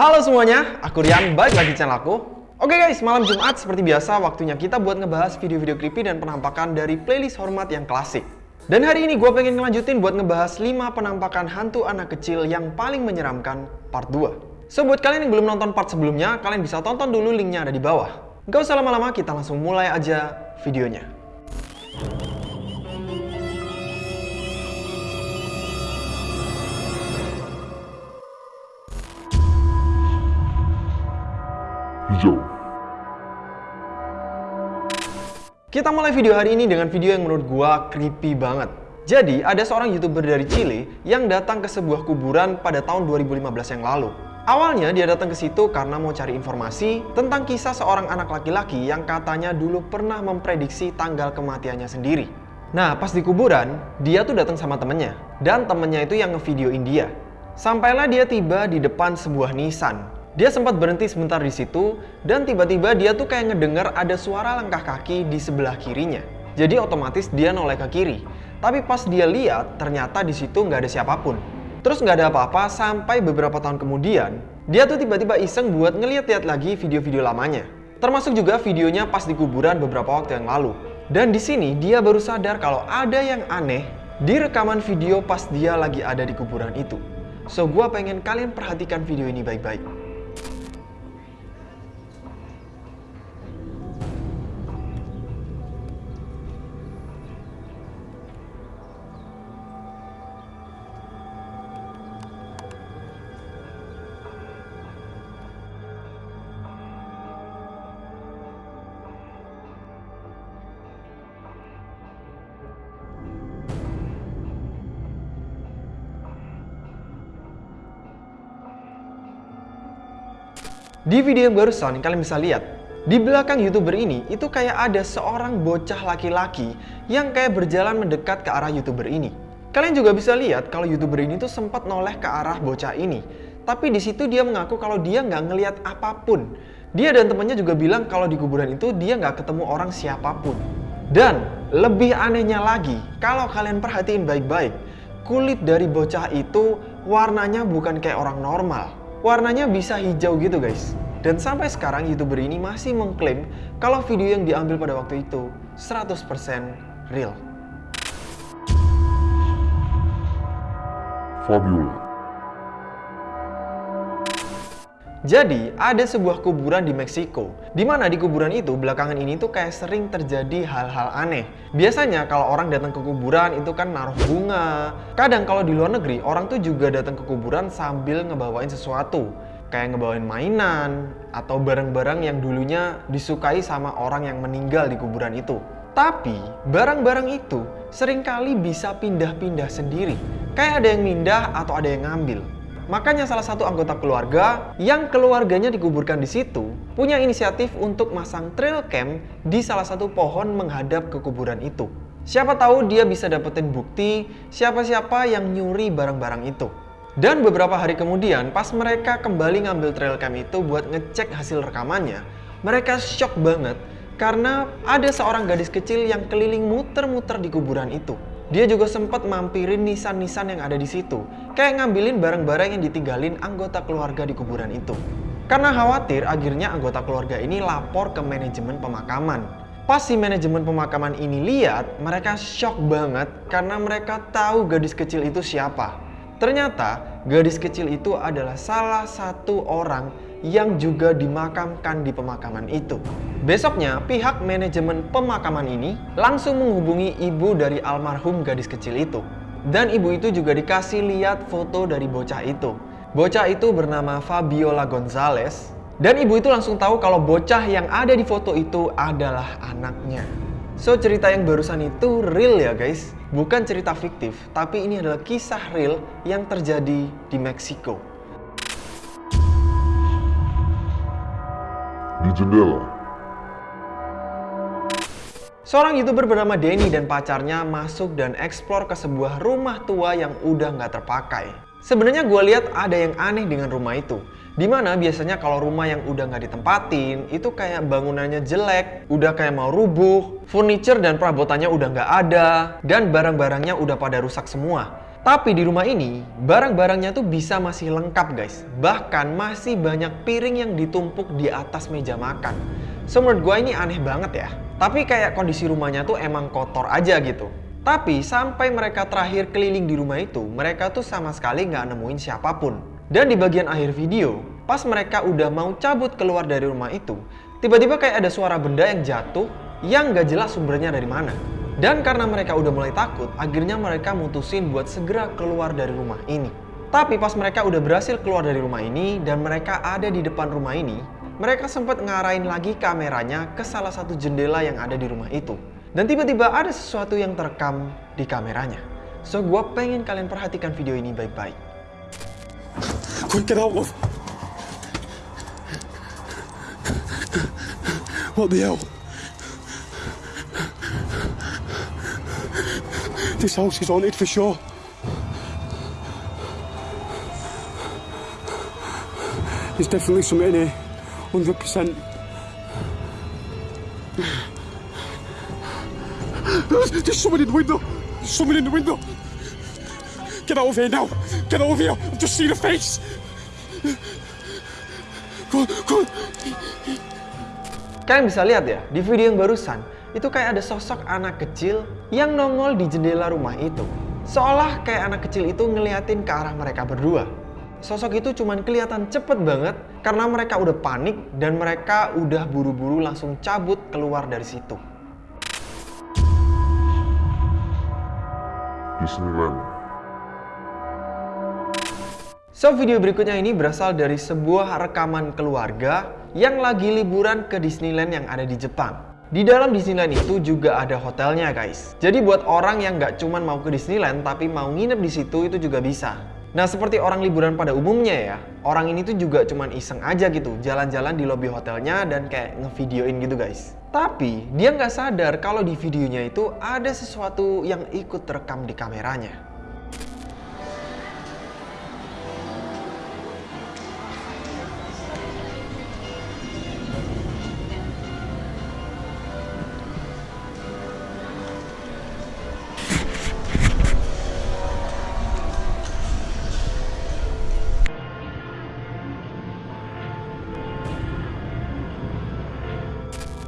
Halo semuanya, aku Rian, balik lagi channel aku. Oke guys, malam Jumat seperti biasa waktunya kita buat ngebahas video-video creepy dan penampakan dari playlist hormat yang klasik. Dan hari ini gue pengen ngelanjutin buat ngebahas 5 penampakan hantu anak kecil yang paling menyeramkan part 2. So buat kalian yang belum nonton part sebelumnya, kalian bisa tonton dulu linknya ada di bawah. Gak usah lama-lama, kita langsung mulai aja videonya. Hijau. Kita mulai video hari ini dengan video yang menurut gua creepy banget. Jadi, ada seorang YouTuber dari Chile yang datang ke sebuah kuburan pada tahun 2015 yang lalu. Awalnya dia datang ke situ karena mau cari informasi tentang kisah seorang anak laki-laki yang katanya dulu pernah memprediksi tanggal kematiannya sendiri. Nah, pas di kuburan, dia tuh datang sama temennya. Dan temennya itu yang ngevideoin dia. Sampailah dia tiba di depan sebuah Nissan dia sempat berhenti sebentar di situ dan tiba-tiba dia tuh kayak ngedengar ada suara langkah kaki di sebelah kirinya. Jadi otomatis dia noleh ke kiri. Tapi pas dia lihat ternyata di situ nggak ada siapa pun. Terus nggak ada apa-apa sampai beberapa tahun kemudian dia tuh tiba-tiba iseng buat ngeliat-liat lagi video-video lamanya. Termasuk juga videonya pas di kuburan beberapa waktu yang lalu. Dan di sini dia baru sadar kalau ada yang aneh di rekaman video pas dia lagi ada di kuburan itu. So, gue pengen kalian perhatikan video ini baik-baik. Di video yang barusan kalian bisa lihat, di belakang youtuber ini itu kayak ada seorang bocah laki-laki yang kayak berjalan mendekat ke arah youtuber ini. Kalian juga bisa lihat kalau youtuber ini tuh sempat noleh ke arah bocah ini. Tapi di situ dia mengaku kalau dia nggak ngelihat apa pun. Dia dan temannya juga bilang kalau di kuburan itu dia nggak ketemu orang siapa pun. Dan lebih anehnya lagi, kalau kalian perhatiin baik-baik, kulit dari bocah itu warnanya bukan kayak orang normal warnanya bisa hijau gitu guys. Dan sampai sekarang youtuber ini masih mengklaim kalau video yang diambil pada waktu itu 100% real. Fabiola. Jadi, ada sebuah kuburan di Meksiko, di mana di kuburan itu belakangan ini tuh kayak sering terjadi hal-hal aneh. Biasanya kalau orang datang ke kuburan itu kan naruh bunga. Kadang kalau di luar negeri, orang tuh juga datang ke kuburan sambil ngebawain sesuatu. Kayak ngebawain mainan, atau barang-barang yang dulunya disukai sama orang yang meninggal di kuburan itu. Tapi, barang-barang itu sering kali bisa pindah-pindah sendiri. Kayak ada yang pindah atau ada yang ngambil. Makanya salah satu anggota keluarga yang keluarganya dikuburkan di situ punya inisiatif untuk masang trail cam di salah satu pohon menghadap ke kuburan itu. Siapa tahu dia bisa dapetin bukti siapa-siapa yang nyuri barang-barang itu. Dan beberapa hari kemudian pas mereka kembali ngambil trail cam itu buat ngecek hasil rekamannya, mereka shock banget karena ada seorang gadis kecil yang keliling muter-muter di kuburan itu. Dia juga sempat mampirin nisan-nisan yang ada di situ, kayak ngambilin barang-barang yang ditinggalin anggota keluarga di kuburan itu. Karena khawatir, akhirnya anggota keluarga ini lapor ke manajemen pemakaman. Pas si manajemen pemakaman ini lihat, mereka shock banget karena mereka tahu gadis kecil itu siapa. Ternyata, gadis kecil itu adalah salah satu orang yang juga dimakamkan di pemakaman itu. Besoknya, pihak manajemen pemakaman ini langsung menghubungi ibu dari almarhum gadis kecil itu. Dan ibu itu juga dikasih lihat foto dari bocah itu. Bocah itu bernama Fabiola Gonzalez. Dan ibu itu langsung tahu kalau bocah yang ada di foto itu adalah anaknya. So, cerita yang barusan itu real ya guys. Bukan cerita fiktif, tapi ini adalah kisah real yang terjadi di Meksiko. di jendela. Seorang youtuber bernama Denny dan pacarnya masuk dan eksplor ke sebuah rumah tua yang udah nggak terpakai. Sebenarnya gue lihat ada yang aneh dengan rumah itu. Di mana biasanya kalau rumah yang udah nggak ditempatin, itu kayak bangunannya jelek, udah kayak mau rubuh, furniture dan perabotannya udah nggak ada, dan barang-barangnya udah pada rusak semua. Tapi di rumah ini, barang-barangnya tuh bisa masih lengkap guys. Bahkan masih banyak piring yang ditumpuk di atas meja makan. So menurut gue ini aneh banget ya. Tapi kayak kondisi rumahnya tuh emang kotor aja gitu. Tapi sampai mereka terakhir keliling di rumah itu, mereka tuh sama sekali nggak nemuin siapa pun. Dan di bagian akhir video, pas mereka udah mau cabut keluar dari rumah itu, tiba-tiba kayak ada suara benda yang jatuh yang nggak jelas sumbernya dari mana. Dan karena mereka udah mulai takut, akhirnya mereka mutusin buat segera keluar dari rumah ini. Tapi pas mereka udah berhasil keluar dari rumah ini dan mereka ada di depan rumah ini, mereka sempat ngarahin lagi kameranya ke salah satu jendela yang ada di rumah itu. Dan tiba-tiba ada sesuatu yang terekam di kameranya. So, gue pengen kalian perhatikan video ini baik-baik. Quick, get out of. What the hell? This house is haunted for sure. There's definitely something in here. 100%. There's someone in the window. There's someone in the window. Get out here now. Get out here. I've just seen a face. Go go. Kalian bisa lihat ya, di video yang barusan, itu kayak ada sosok anak kecil yang nongol di jendela rumah itu. Seolah kayak anak kecil itu ngeliatin ke arah mereka berdua. Sosok itu cuman kelihatan cepet banget karena mereka udah panik dan mereka udah buru-buru langsung cabut keluar dari situ. Disneyland. So video berikutnya ini berasal dari sebuah rekaman keluarga yang lagi liburan ke Disneyland yang ada di Jepang. Di dalam Disneyland itu juga ada hotelnya guys. Jadi buat orang yang nggak cuman mau ke Disneyland tapi mau nginep di situ itu juga bisa. Nah seperti orang liburan pada umumnya ya, orang ini tuh juga cuman iseng aja gitu, jalan-jalan di lobi hotelnya dan kayak ngevideoin gitu guys. Tapi dia nggak sadar kalau di videonya itu ada sesuatu yang ikut terekam di kameranya.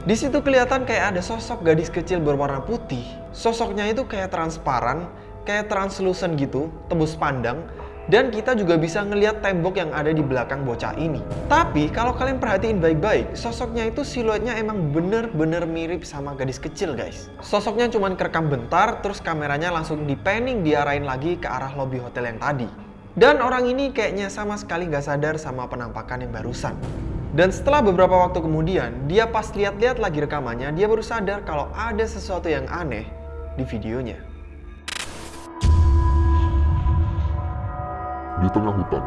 Di situ kelihatan kayak ada sosok gadis kecil berwarna putih. Sosoknya itu kayak transparan, kayak translucent gitu, tembus pandang. Dan kita juga bisa ngelihat tembok yang ada di belakang bocah ini. Tapi kalau kalian perhatiin baik-baik, sosoknya itu siluetnya emang bener-bener mirip sama gadis kecil guys. Sosoknya cuma kerekam bentar, terus kameranya langsung dipanning diarahin lagi ke arah lobby hotel yang tadi. Dan orang ini kayaknya sama sekali nggak sadar sama penampakan yang barusan. Dan setelah beberapa waktu kemudian, dia pas lihat-lihat lagi rekamannya, dia baru sadar kalau ada sesuatu yang aneh di videonya. Di tengah hutan.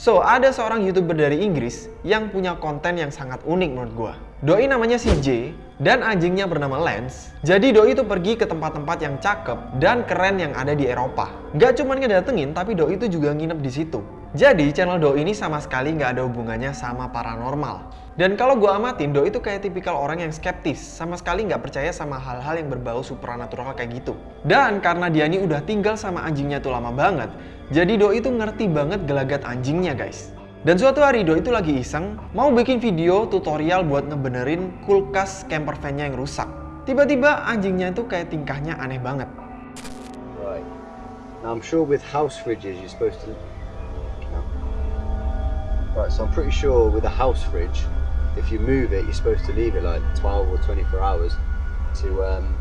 So, ada seorang youtuber dari Inggris yang punya konten yang sangat unik menurut gua. Doi namanya si J, dan anjingnya bernama Lance. Jadi Doi itu pergi ke tempat-tempat yang cakep dan keren yang ada di Eropa. Gak cuma ngedatengin, tapi Doi itu juga nginep di situ. Jadi channel Doi ini sama sekali nggak ada hubungannya sama paranormal. Dan kalau gue amatin, Doi itu kayak tipikal orang yang skeptis, sama sekali nggak percaya sama hal-hal yang berbau supranatural kayak gitu. Dan karena dia ini udah tinggal sama anjingnya tuh lama banget, jadi Doi itu ngerti banget gelagat anjingnya guys. Dan suatu hari Doi itu lagi iseng, mau bikin video tutorial buat ngebenerin kulkas camper van-nya yang rusak. Tiba-tiba anjingnya itu kayak tingkahnya aneh banget. Right. Now I'm sure with house fridges you're supposed to. Right, so I'm pretty sure with a house fridge, if you move it, you're supposed to leave it like 12 or 24 hours to um,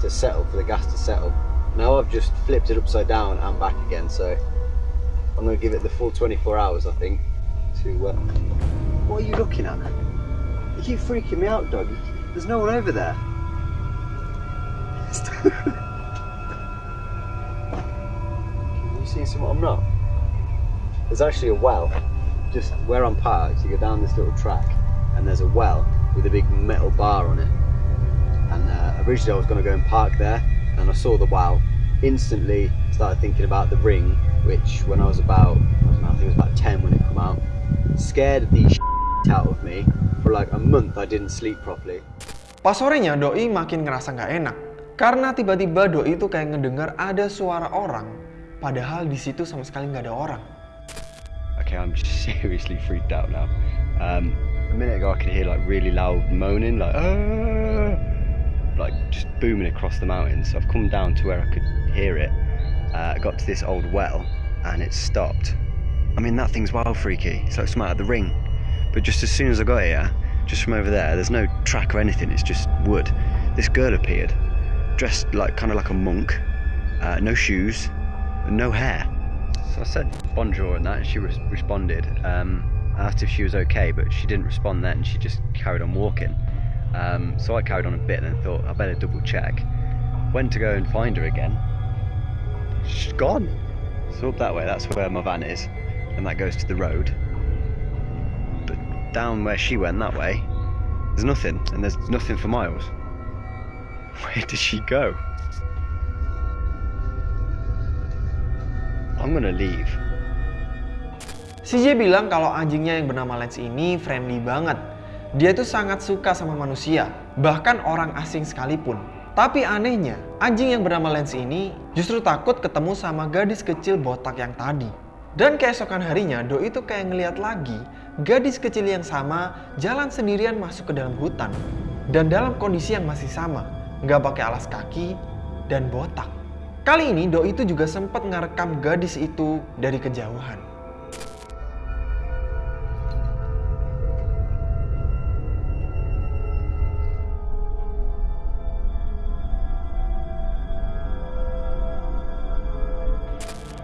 to settle for the gas to settle. Now I've just flipped it upside down and back again, so I'm going to give it the full 24 hours, I think. To uh, what are you looking at? You keep freaking me out, dog. There's no one over there. you seeing someone? I'm not? There's actually a well just where I'm parked. You go down this little track, and there's a well with a big metal bar on it. And uh, originally I was going to go and park there, and I saw the well. Instantly started thinking about the ring, which when I was about, I, don't know, I think it was about 10 when it came out, scared the shit out of me. For like a month I didn't sleep properly. Pas sorenya Doi makin ngerasa nggak enak. Karena tiba-tiba doi itu kayak ngedengar ada suara orang, padahal di situ sama sekali nggak ada orang. I'm seriously freaked out now. Um, a minute ago, I could hear like really loud moaning, like "Ah!" like just booming across the mountains. So I've come down to where I could hear it. Uh, got to this old well, and it stopped. I mean, that thing's wild freaky. It's like something out of the ring. But just as soon as I got here, just from over there, there's no track or anything. It's just wood. This girl appeared, dressed like kind of like a monk, uh, no shoes, no hair. So I said bonjour and that, and she res- responded. Um, I asked if she was okay, but she didn't respond then. She just carried on walking. Um, so I carried on a bit and thought I better double check. Went to go and find her again. She's gone. So up that way, that's where my van is, and that goes to the road. But down where she went that way, there's nothing, and there's nothing for miles. Where did she go? I'm gonna leave. CJ bilang kalau anjingnya yang bernama Lens ini friendly banget. Dia tuh sangat suka sama manusia, bahkan orang asing sekalipun. Tapi anehnya, anjing yang bernama Lens ini justru takut ketemu sama gadis kecil botak yang tadi. Dan keesokan harinya, Doi itu kayak ngeliat lagi gadis kecil yang sama jalan sendirian masuk ke dalam hutan. Dan dalam kondisi yang masih sama, nggak pakai alas kaki dan botak. Kali ini Doi itu juga sempat ngerekam gadis itu dari kejauhan.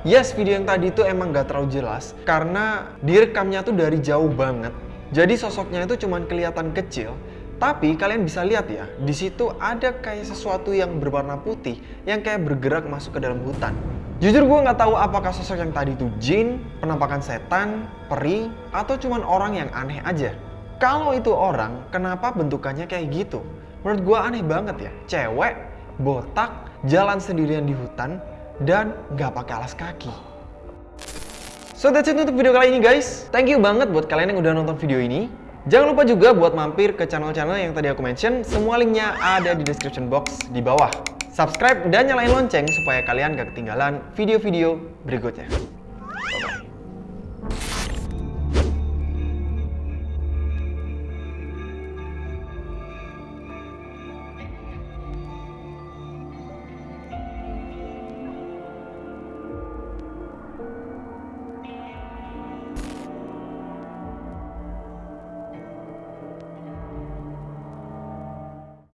Yes, video yang tadi itu emang gak terlalu jelas karena direkamnya tuh dari jauh banget. Jadi sosoknya itu cuman kelihatan kecil. Tapi kalian bisa lihat ya, di situ ada kayak sesuatu yang berwarna putih yang kayak bergerak masuk ke dalam hutan. Jujur gue nggak tahu apakah sosok yang tadi itu jin, penampakan setan, peri, atau cuman orang yang aneh aja. Kalau itu orang, kenapa bentukannya kayak gitu? Menurut gue aneh banget ya, cewek, botak, jalan sendirian di hutan, dan nggak pakai alas kaki. So that's it untuk video kali ini guys. Thank you banget buat kalian yang udah nonton video ini. Jangan lupa juga buat mampir ke channel-channel yang tadi aku mention. Semua linknya ada di description box di bawah. Subscribe dan nyalain lonceng supaya kalian gak ketinggalan video-video berikutnya.